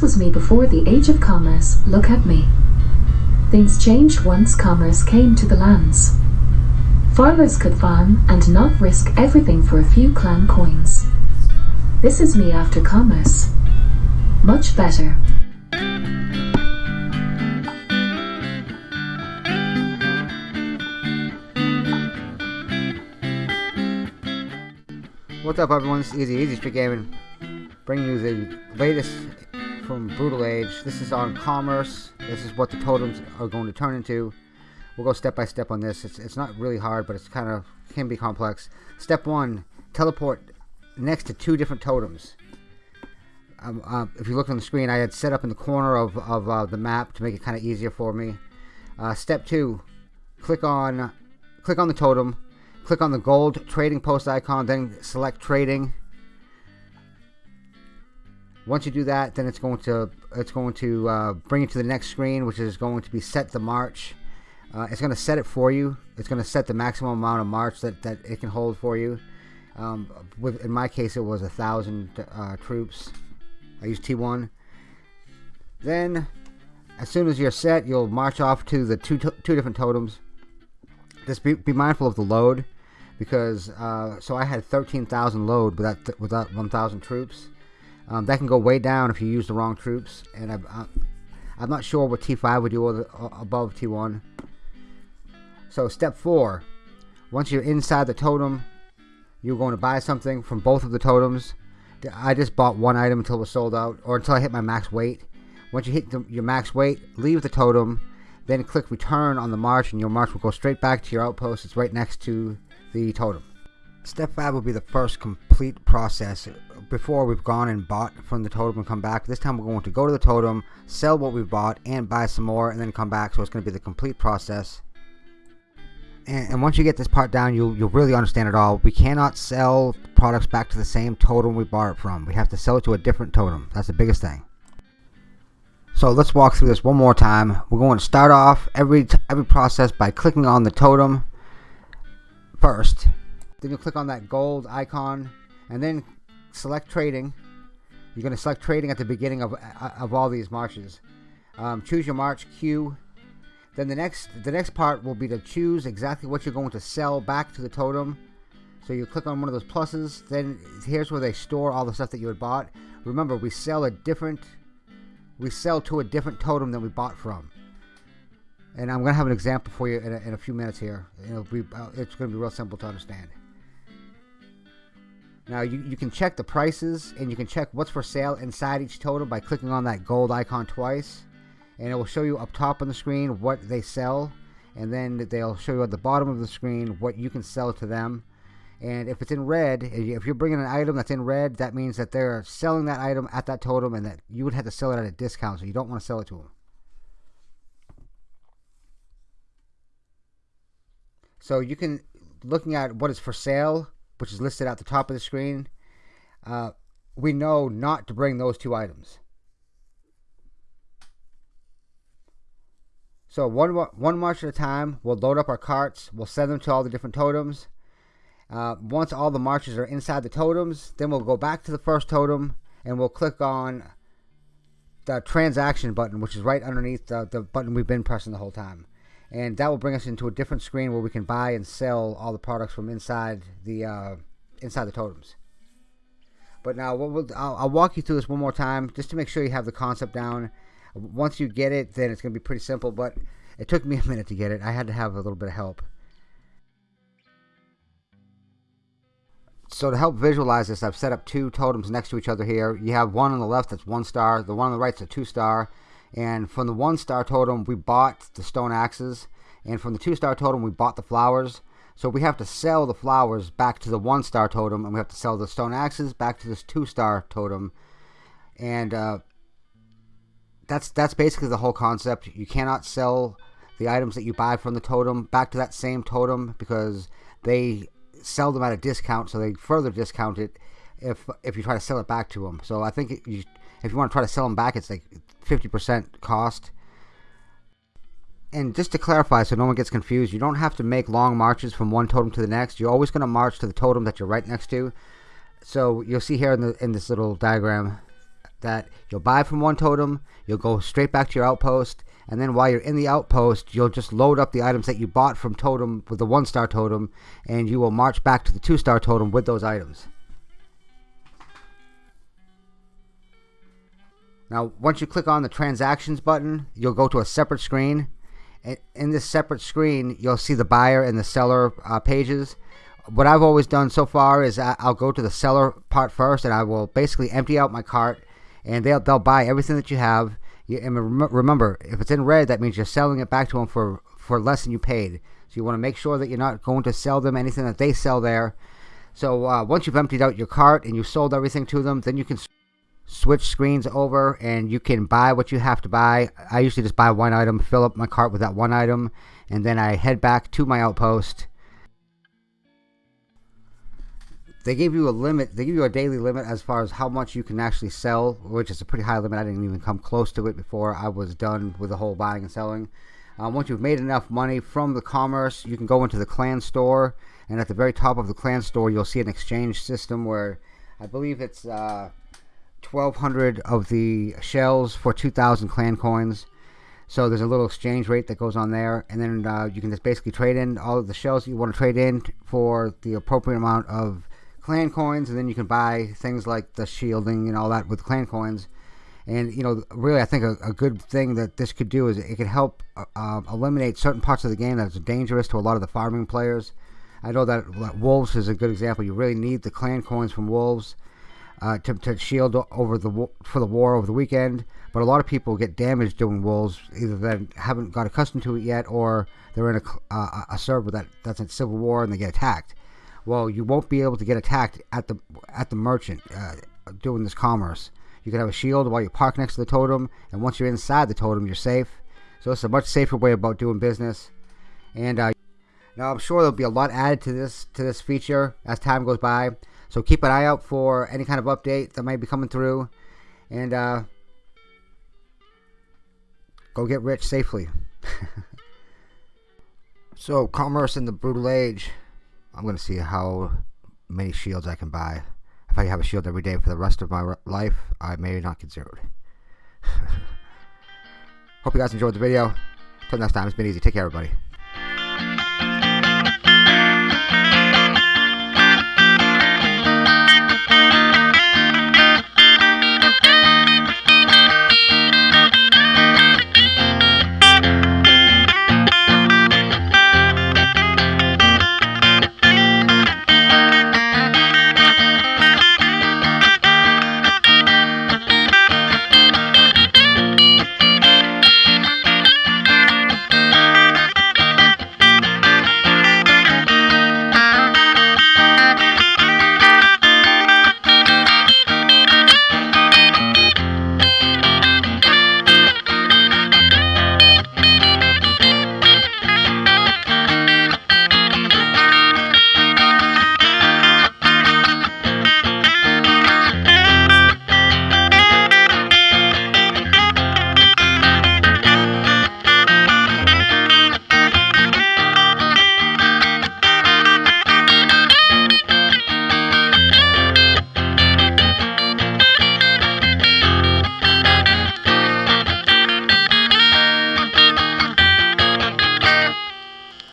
This was me before the age of commerce, look at me. Things changed once commerce came to the lands. Farmers could farm and not risk everything for a few clan coins. This is me after commerce. Much better. What's up everyone, it's Easy, Easy Street Gaming, bringing you the latest from Brutal Age. This is on Commerce, this is what the totems are going to turn into. We'll go step by step on this, it's, it's not really hard, but it's kind of, can be complex. Step 1, teleport next to two different totems. Um, uh, if you look on the screen, I had set up in the corner of, of uh, the map to make it kind of easier for me. Uh, step 2, click on, click on the totem, click on the gold trading post icon then select trading once you do that then it's going to it's going to uh, bring you to the next screen which is going to be set the march. Uh, it's going to set it for you. It's going to set the maximum amount of march that, that it can hold for you. Um, with in my case it was a thousand uh, troops. I used T1 then as soon as you're set you'll march off to the two, two different totems. Just be, be mindful of the load because uh, so I had 13,000 load without without 1,000 troops. Um, that can go way down if you use the wrong troops, and I'm, I'm not sure what T5 would do above T1. So step four, once you're inside the totem, you're going to buy something from both of the totems. I just bought one item until it was sold out, or until I hit my max weight. Once you hit the, your max weight, leave the totem, then click return on the march, and your march will go straight back to your outpost. It's right next to the totem. Step 5 will be the first complete process before we've gone and bought from the totem and come back. This time we're going to go to the totem, sell what we've bought, and buy some more, and then come back. So it's going to be the complete process. And, and once you get this part down, you'll, you'll really understand it all. We cannot sell products back to the same totem we bought it from. We have to sell it to a different totem. That's the biggest thing. So let's walk through this one more time. We're going to start off every every process by clicking on the totem first. Then you click on that gold icon and then select trading. You're going to select trading at the beginning of, uh, of all these marches. Um, choose your march queue. Then the next the next part will be to choose exactly what you're going to sell back to the totem. So you click on one of those pluses. Then here's where they store all the stuff that you had bought. Remember, we sell a different we sell to a different totem than we bought from and I'm going to have an example for you in a, in a few minutes here. Be, uh, it's going to be real simple to understand. Now you, you can check the prices and you can check what's for sale inside each totem by clicking on that gold icon twice. And it will show you up top on the screen what they sell and then they'll show you at the bottom of the screen what you can sell to them. And if it's in red if you're bringing an item that's in red that means that they're selling that item at that totem and that you would have to sell it at a discount so you don't want to sell it to them So you can, looking at what is for sale, which is listed at the top of the screen, uh, we know not to bring those two items. So one, one march at a time, we'll load up our carts, we'll send them to all the different totems. Uh, once all the marches are inside the totems, then we'll go back to the first totem and we'll click on the transaction button, which is right underneath the, the button we've been pressing the whole time and that will bring us into a different screen where we can buy and sell all the products from inside the uh, inside the totems. But now, we'll, I'll, I'll, walk you through this one more time just to make sure you have the concept down. Once you get it, then it's going to be pretty simple. But it took me a minute to get it. I had to have a little bit of help. So to help visualize this, I've set up two totems next to each other here. You have one on the left that's one star. The one on the right is a two star. And from the one star totem, we bought the stone axes. And from the two star totem, we bought the flowers. So we have to sell the flowers back to the one star totem, and we have to sell the stone axes back to this two star totem. And uh, that's that's basically the whole concept. You cannot sell the items that you buy from the totem back to that same totem because they sell them at a discount, so they further discount it if if you try to sell it back to them. So I think it, you, if you want to try to sell them back, it's like 50% cost. And just to clarify so no one gets confused, you don't have to make long marches from one totem to the next. You're always going to march to the totem that you're right next to. So you'll see here in, the, in this little diagram, that you'll buy from one totem, you'll go straight back to your outpost, and then while you're in the outpost, you'll just load up the items that you bought from totem with the one star totem, and you will march back to the two star totem with those items. Now, once you click on the transactions button, you'll go to a separate screen. In this separate screen, you'll see the buyer and the seller uh, pages what I've always done so far is I'll go to the seller part first, and I will basically empty out my cart, and they'll they'll buy everything that you have. You, and remember, if it's in red, that means you're selling it back to them for for less than you paid. So you want to make sure that you're not going to sell them anything that they sell there. So uh, once you've emptied out your cart and you've sold everything to them, then you can switch screens over and you can buy what you have to buy. I usually just buy one item, fill up my cart with that one item, and then I head back to my outpost they gave you a limit. They give you a daily limit as far as how much you can actually sell, which is a pretty high limit. I didn't even come close to it before I was done with the whole buying and selling. Um, once you've made enough money from the commerce, you can go into the clan store, and at the very top of the clan store, you'll see an exchange system where I believe it's uh, 1,200 of the shells for 2,000 clan coins. So there's a little exchange rate that goes on there, and then uh, you can just basically trade in all of the shells you want to trade in for the appropriate amount of clan coins, and then you can buy things like the shielding and all that with clan coins. And you know, really, I think a, a good thing that this could do is it could help uh, uh, eliminate certain parts of the game that's dangerous to a lot of the farming players. I know that, that wolves is a good example. You really need the clan coins from wolves uh, to, to shield over the for the war over the weekend. But a lot of people get damaged doing wolves, either they haven't got accustomed to it yet, or they're in a, uh, a server that that's in civil war and they get attacked well, you won't be able to get attacked at the at the merchant uh, doing this commerce. You can have a shield while you park next to the totem, and once you're inside the totem, you're safe. So it's a much safer way about doing business. And uh, now I'm sure there'll be a lot added to this to this feature as time goes by. So keep an eye out for any kind of update that might be coming through, and uh, go get rich safely. so commerce in the brutal age. I'm going to see how many shields I can buy. If I have a shield every day for the rest of my life, I may not get zeroed. Hope you guys enjoyed the video. Until next time, it's been easy. Take care, everybody.